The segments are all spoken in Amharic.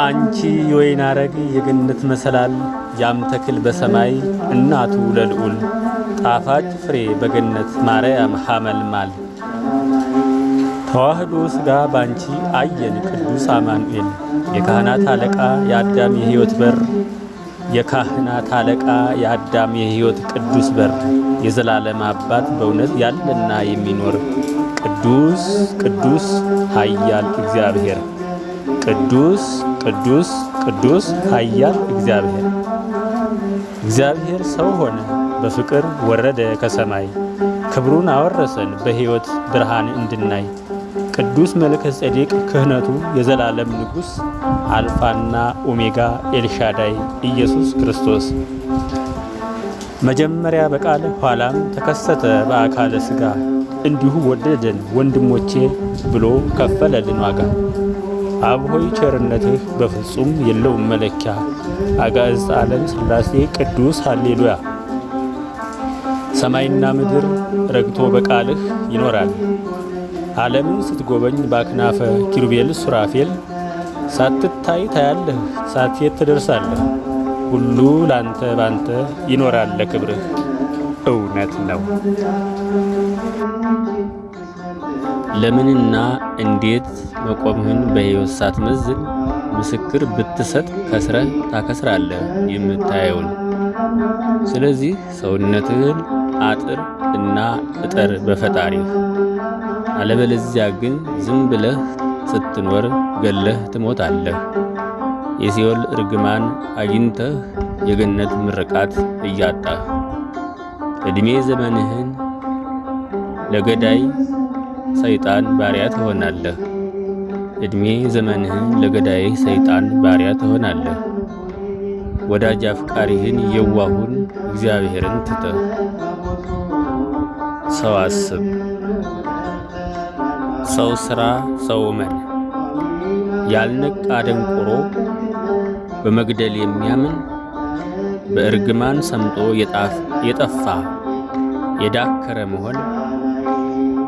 አንቺ የወይን አረግ የገነት መሰላል ያም ተክል በሰማይ እናቱ ለልዑል ጣፋጭ ፍሬ በገነት ማርያም ሐመልማል። ተዋህዶ ሥጋ ባንቺ አየን ቅዱስ አማኑኤል። የካህናት አለቃ የአዳም የሕይወት በር የካህናት አለቃ የአዳም የሕይወት ቅዱስ በር። የዘላለም አባት በእውነት ያለና የሚኖር ቅዱስ ቅዱስ ኃያል እግዚአብሔር ቅዱስ ቅዱስ ቅዱስ ኃያል እግዚአብሔር። እግዚአብሔር ሰው ሆነ በፍቅር ወረደ ከሰማይ። ክብሩን አወረሰን በሕይወት ብርሃን እንድናይ። ቅዱስ መልከ ጼዴቅ ክህነቱ የዘላለም ንጉሥ አልፋና ኦሜጋ ኤልሻዳይ ኢየሱስ ክርስቶስ። መጀመሪያ በቃል ኋላም ተከሰተ በአካለ ሥጋ። እንዲሁ ወደደን ወንድሞቼ ብሎ ከፈለልን ዋጋ። አብ ሆይ ቸርነትህ በፍጹም የለውም መለኪያ። አጋዕዝተ ዓለም ሥላሴ ቅዱስ ሃሌሉያ። ሰማይና ምድር ረግቶ በቃልህ ይኖራል። ዓለምን ስትጎበኝ በአክናፈ ኪሩቤል ሱራፌል ሳትታይ ታያለህ፣ ሳትሄድ ትደርሳለህ። ሁሉ ላንተ ባንተ ይኖራል ለክብርህ። እውነት ነው። ለምንና እንዴት መቆምህን በሕይወት ሳትመዝን ምስክር ብትሰጥ ከስረህ ታከስራለህ የምታየውን። ስለዚህ ሰውነትህን አጥር እና እጠር በፈጣሪህ። አለበለዚያ ግን ዝም ብለህ ስትኖር ገለህ ትሞታለህ። የሲኦል እርግማን አግኝተህ የገነት ምርቃት እያጣህ ዕድሜ ዘመንህን ለገዳይ ሰይጣን ባሪያ ትሆናለህ። ዕድሜ ዘመንህን ለገዳይ ሰይጣን ባሪያ ትሆናለህ። ወዳጅ አፍቃሪህን የዋሁን እግዚአብሔርን ትተህ ሰው አስብ፣ ሰው ሥራ፣ ሰው እመን። ያልነቃ ደንቆሮ በመግደል የሚያምን በእርግማን ሰምጦ የጠፋ የዳከረ መሆን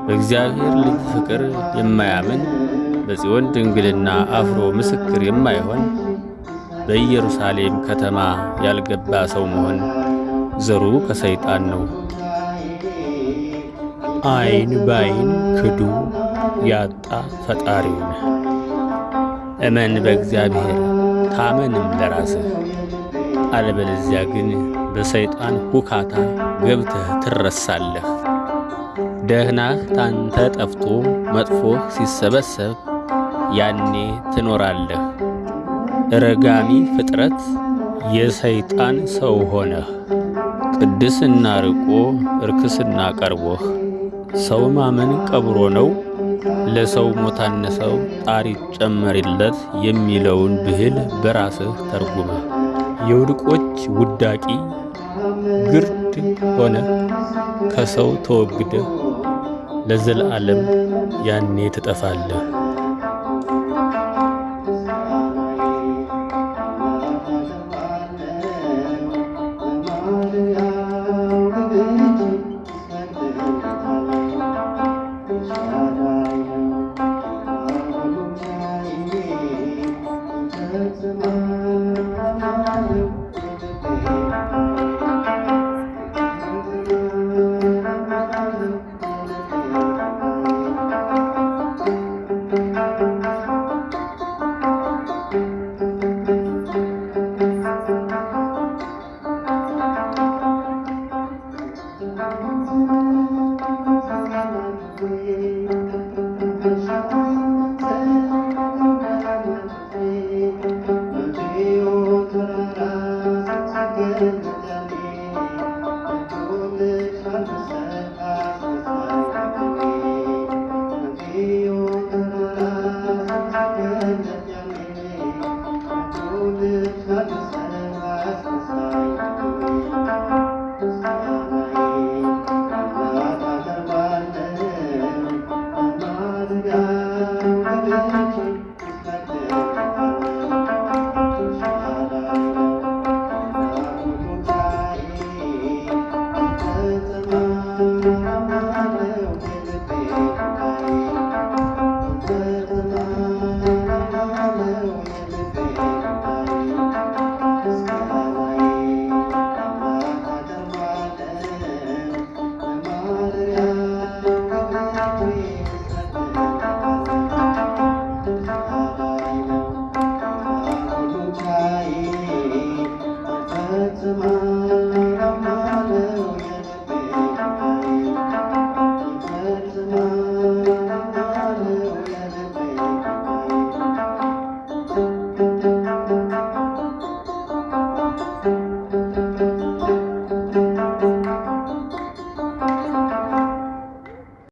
በእግዚአብሔር ልጅ ፍቅር የማያምን በጽዮን ድንግልና አፍሮ ምስክር የማይሆን በኢየሩሳሌም ከተማ ያልገባ ሰው መሆን ዘሩ ከሰይጣን ነው። ዓይን ባይን ክዱ ያጣ ፈጣሪውን እመን በእግዚአብሔር ታመንም ለራስህ። አለበለዚያ ግን በሰይጣን ሁካታ ገብተህ ትረሳለህ። ደህናህ ታንተ ጠፍቶ መጥፎህ ሲሰበሰብ ያኔ ትኖራለህ። ረጋሚ ፍጥረት የሰይጣን ሰው ሆነህ ቅድስና ርቆ እርክስና ቀርቦህ ሰው ማመን ቀብሮ ነው ለሰው ሞታነሰው ጣሪ ጨመሪለት የሚለውን ብሂል በራስህ ተርጉመህ የውድቆች ውዳቂ ግርድ ሆነ ከሰው ተወግደህ ለዘለዓለም ያኔ ትጠፋለህ። Fatima